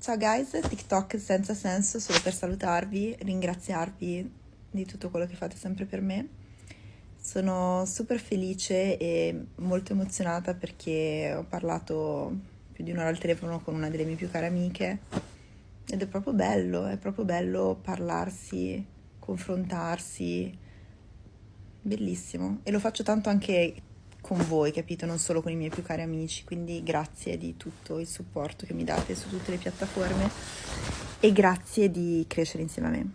Ciao guys, TikTok senza senso solo per salutarvi, ringraziarvi di tutto quello che fate sempre per me. Sono super felice e molto emozionata perché ho parlato più di un'ora al telefono con una delle mie più care amiche ed è proprio bello, è proprio bello parlarsi, confrontarsi, bellissimo. E lo faccio tanto anche con voi, capito? Non solo con i miei più cari amici, quindi grazie di tutto il supporto che mi date su tutte le piattaforme e grazie di crescere insieme a me.